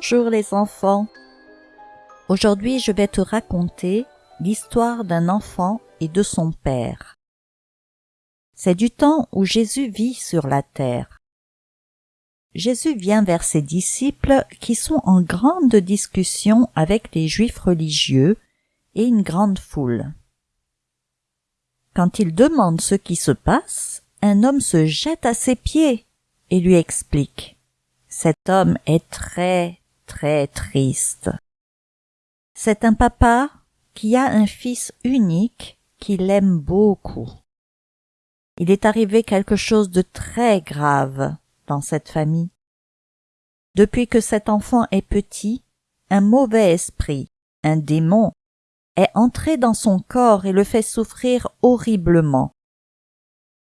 Bonjour les enfants. Aujourd'hui je vais te raconter l'histoire d'un enfant et de son père. C'est du temps où Jésus vit sur la terre. Jésus vient vers ses disciples qui sont en grande discussion avec les juifs religieux et une grande foule. Quand il demande ce qui se passe, un homme se jette à ses pieds et lui explique. Cet homme est très, très triste. C'est un papa qui a un fils unique qui l'aime beaucoup. Il est arrivé quelque chose de très grave dans cette famille. Depuis que cet enfant est petit, un mauvais esprit, un démon, est entré dans son corps et le fait souffrir horriblement.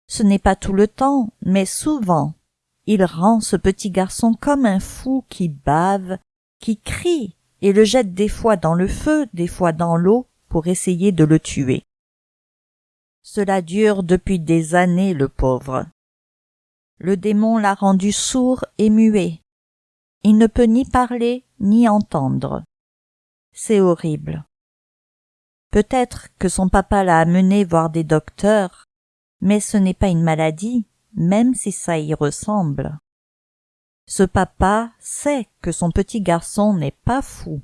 Ce n'est pas tout le temps, mais souvent, il rend ce petit garçon comme un fou qui bave, qui crie et le jette des fois dans le feu, des fois dans l'eau pour essayer de le tuer. Cela dure depuis des années, le pauvre. Le démon l'a rendu sourd et muet. Il ne peut ni parler ni entendre. C'est horrible. Peut-être que son papa l'a amené voir des docteurs, mais ce n'est pas une maladie, même si ça y ressemble. Ce papa sait que son petit garçon n'est pas fou.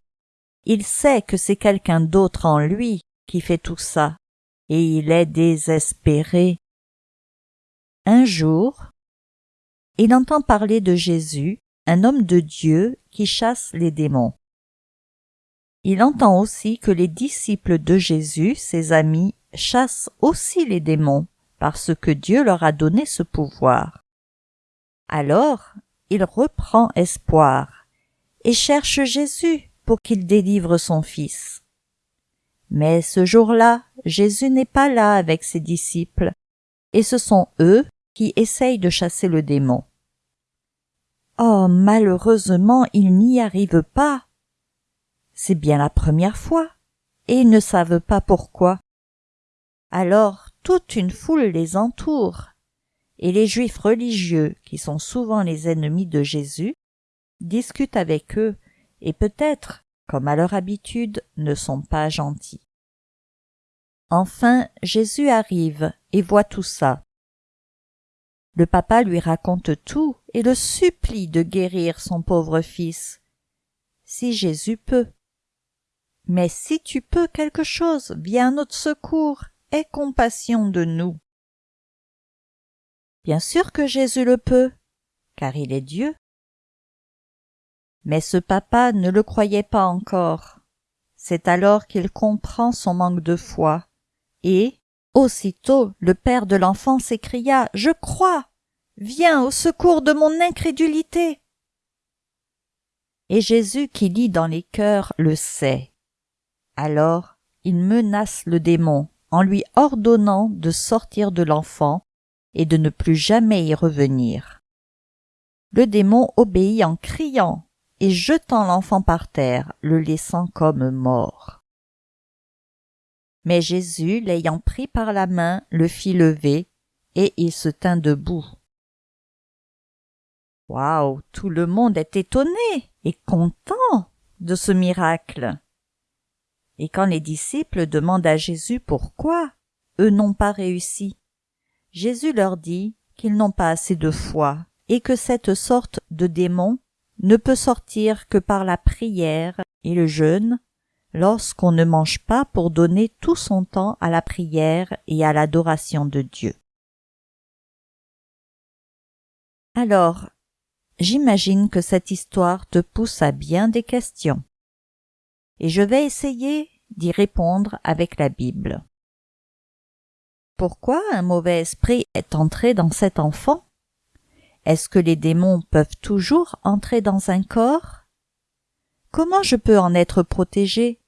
Il sait que c'est quelqu'un d'autre en lui qui fait tout ça, et il est désespéré. Un jour, il entend parler de Jésus, un homme de Dieu qui chasse les démons. Il entend aussi que les disciples de Jésus, ses amis, chassent aussi les démons parce que Dieu leur a donné ce pouvoir. Alors, il reprend espoir et cherche Jésus pour qu'il délivre son fils. Mais ce jour-là, Jésus n'est pas là avec ses disciples, et ce sont eux qui essayent de chasser le démon. Oh, malheureusement, ils n'y arrivent pas. C'est bien la première fois, et ils ne savent pas pourquoi. Alors toute une foule les entoure, et les juifs religieux, qui sont souvent les ennemis de Jésus, discutent avec eux, et peut-être, comme à leur habitude, ne sont pas gentils. Enfin, Jésus arrive et voit tout ça. Le papa lui raconte tout et le supplie de guérir son pauvre fils. Si Jésus peut. Mais si tu peux quelque chose, viens à notre secours aie compassion de nous. Bien sûr que Jésus le peut, car il est Dieu. Mais ce papa ne le croyait pas encore. C'est alors qu'il comprend son manque de foi, et, aussitôt, le père de l'enfant s'écria Je crois. Viens au secours de mon incrédulité. Et Jésus qui lit dans les cœurs le sait. Alors il menace le démon en lui ordonnant de sortir de l'enfant et de ne plus jamais y revenir. Le démon obéit en criant et jetant l'enfant par terre, le laissant comme mort. Mais Jésus, l'ayant pris par la main, le fit lever, et il se tint debout. Waouh, tout le monde est étonné et content de ce miracle. Et quand les disciples demandent à Jésus pourquoi eux n'ont pas réussi, Jésus leur dit qu'ils n'ont pas assez de foi et que cette sorte de démon ne peut sortir que par la prière et le jeûne lorsqu'on ne mange pas pour donner tout son temps à la prière et à l'adoration de Dieu. Alors, j'imagine que cette histoire te pousse à bien des questions et je vais essayer d'y répondre avec la Bible. Pourquoi un mauvais esprit est entré dans cet enfant? Est-ce que les démons peuvent toujours entrer dans un corps? Comment je peux en être protégé?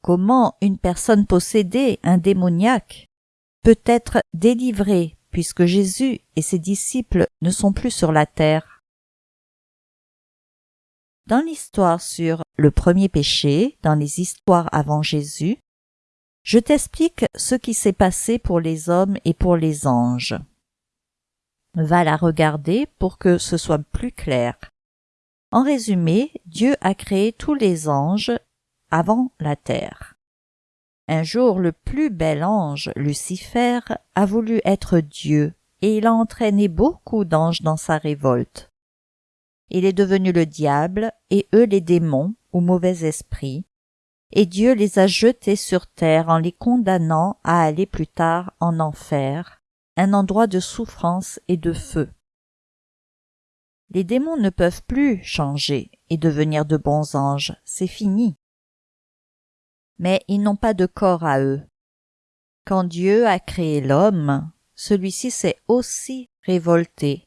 Comment une personne possédée, un démoniaque, peut être délivrée puisque Jésus et ses disciples ne sont plus sur la terre? Dans l'histoire sur le premier péché, dans les histoires avant Jésus, je t'explique ce qui s'est passé pour les hommes et pour les anges. Va la regarder pour que ce soit plus clair. En résumé, Dieu a créé tous les anges avant la terre. Un jour le plus bel ange, Lucifer, a voulu être Dieu, et il a entraîné beaucoup d'anges dans sa révolte. Il est devenu le diable, et eux les démons, ou mauvais esprits, et Dieu les a jetés sur terre en les condamnant à aller plus tard en enfer, un endroit de souffrance et de feu. Les démons ne peuvent plus changer et devenir de bons anges, c'est fini mais ils n'ont pas de corps à eux. Quand Dieu a créé l'homme, celui-ci s'est aussi révolté,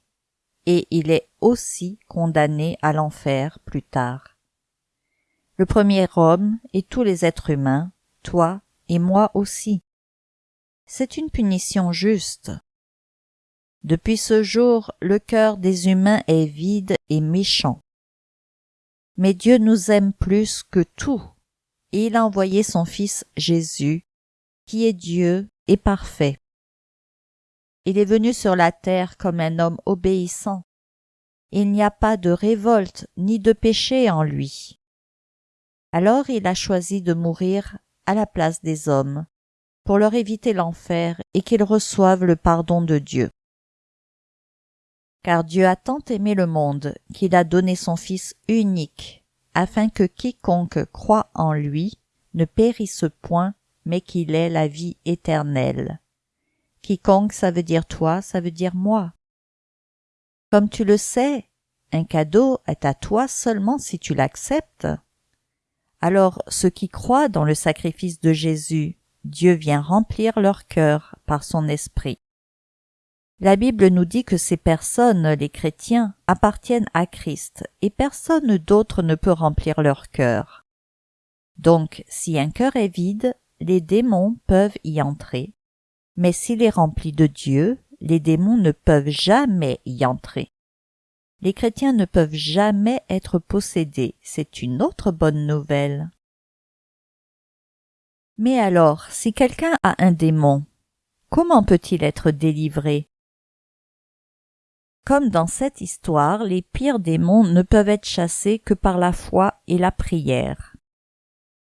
et il est aussi condamné à l'enfer plus tard. Le premier homme et tous les êtres humains, toi et moi aussi. C'est une punition juste. Depuis ce jour, le cœur des humains est vide et méchant. Mais Dieu nous aime plus que tout et il a envoyé son Fils Jésus, qui est Dieu et parfait. Il est venu sur la terre comme un homme obéissant. Il n'y a pas de révolte ni de péché en lui. Alors il a choisi de mourir à la place des hommes, pour leur éviter l'enfer et qu'ils reçoivent le pardon de Dieu. Car Dieu a tant aimé le monde qu'il a donné son Fils unique afin que quiconque croit en lui ne périsse point, mais qu'il ait la vie éternelle. Quiconque, ça veut dire toi, ça veut dire moi. Comme tu le sais, un cadeau est à toi seulement si tu l'acceptes. Alors ceux qui croient dans le sacrifice de Jésus, Dieu vient remplir leur cœur par son esprit. La Bible nous dit que ces personnes, les chrétiens, appartiennent à Christ et personne d'autre ne peut remplir leur cœur. Donc, si un cœur est vide, les démons peuvent y entrer, mais s'il est rempli de Dieu, les démons ne peuvent jamais y entrer. Les chrétiens ne peuvent jamais être possédés, c'est une autre bonne nouvelle. Mais alors, si quelqu'un a un démon, comment peut-il être délivré? Comme dans cette histoire, les pires démons ne peuvent être chassés que par la foi et la prière.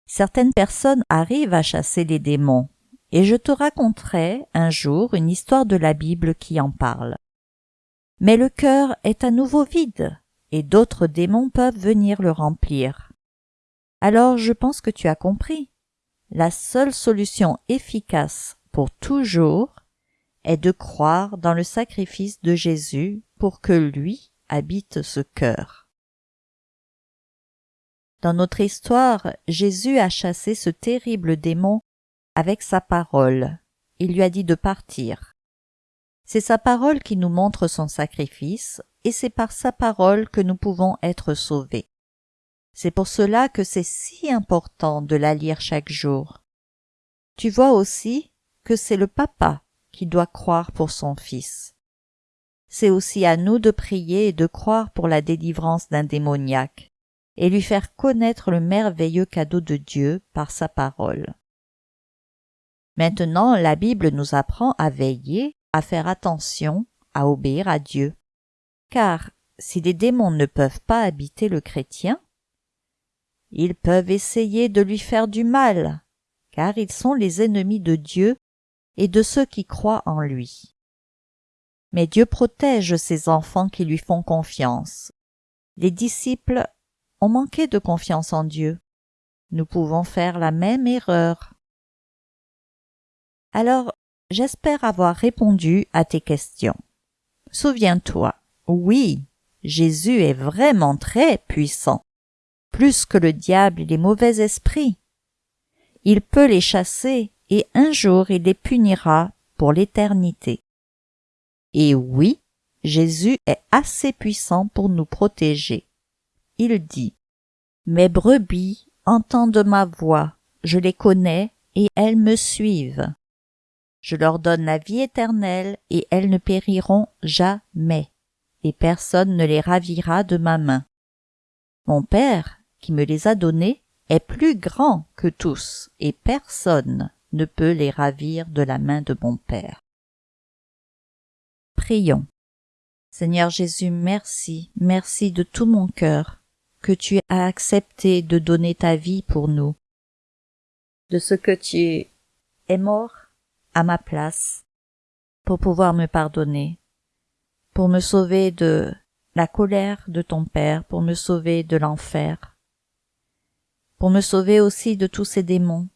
Certaines personnes arrivent à chasser les démons, et je te raconterai un jour une histoire de la Bible qui en parle. Mais le cœur est à nouveau vide, et d'autres démons peuvent venir le remplir. Alors je pense que tu as compris. La seule solution efficace pour toujours est de croire dans le sacrifice de Jésus pour que lui habite ce cœur. Dans notre histoire, Jésus a chassé ce terrible démon avec sa parole. Il lui a dit de partir. C'est sa parole qui nous montre son sacrifice, et c'est par sa parole que nous pouvons être sauvés. C'est pour cela que c'est si important de la lire chaque jour. Tu vois aussi que c'est le papa qui doit croire pour son fils. C'est aussi à nous de prier et de croire pour la délivrance d'un démoniaque, et lui faire connaître le merveilleux cadeau de Dieu par sa parole. Maintenant, la Bible nous apprend à veiller, à faire attention, à obéir à Dieu. Car si les démons ne peuvent pas habiter le chrétien, ils peuvent essayer de lui faire du mal, car ils sont les ennemis de Dieu et de ceux qui croient en lui. Mais Dieu protège ses enfants qui lui font confiance. Les disciples ont manqué de confiance en Dieu. Nous pouvons faire la même erreur. Alors, j'espère avoir répondu à tes questions. Souviens-toi, oui, Jésus est vraiment très puissant, plus que le diable et les mauvais esprits. Il peut les chasser et un jour il les punira pour l'éternité. Et oui, Jésus est assez puissant pour nous protéger. Il dit, Mes brebis entendent ma voix, je les connais et elles me suivent. Je leur donne la vie éternelle et elles ne périront jamais, et personne ne les ravira de ma main. Mon Père, qui me les a donnés, est plus grand que tous, et personne ne peut les ravir de la main de mon Père. Prions. Seigneur Jésus, merci, merci de tout mon cœur que tu as accepté de donner ta vie pour nous, de ce que tu es mort à ma place pour pouvoir me pardonner, pour me sauver de la colère de ton Père, pour me sauver de l'enfer, pour me sauver aussi de tous ces démons.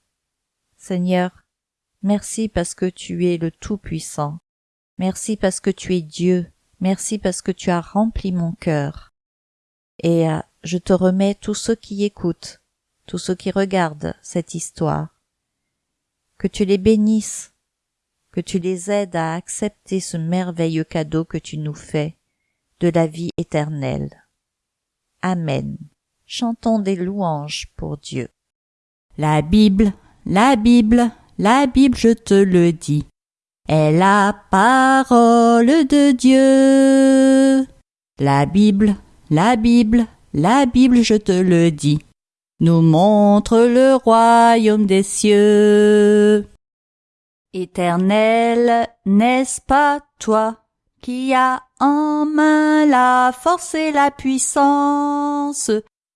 Seigneur, merci parce que tu es le Tout-Puissant, merci parce que tu es Dieu, Merci parce que tu as rempli mon cœur. Et euh, je te remets tous ceux qui écoutent, tous ceux qui regardent cette histoire. Que tu les bénisses, tu les aides à accepter ce merveilleux cadeau que tu nous fais de la vie éternelle. Amen. Chantons des louanges pour Dieu. La Bible, la Bible, la Bible, je te le dis est la parole de Dieu. La Bible, la Bible, la Bible, je te le dis, nous montre le royaume des cieux. Éternel, n'est-ce pas toi qui as en main la force et la puissance,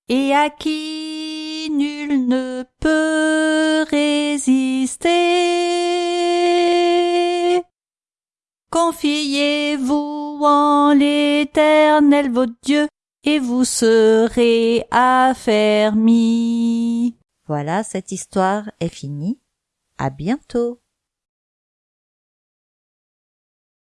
et à qui nul ne peut résister? Confiez-vous en l'Éternel votre Dieu, et vous serez affermis. Voilà, cette histoire est finie. À bientôt.